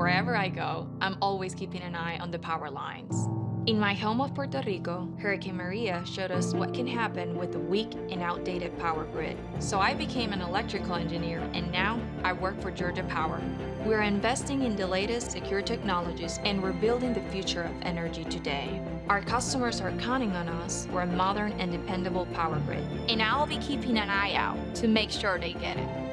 wherever I go, I'm always keeping an eye on the power lines. In my home of Puerto Rico, Hurricane Maria showed us what can happen with a weak and outdated power grid. So I became an electrical engineer and now I work for Georgia Power. We're investing in the latest secure technologies and we're building the future of energy today. Our customers are counting on us for a modern and dependable power grid. And I'll be keeping an eye out to make sure they get it.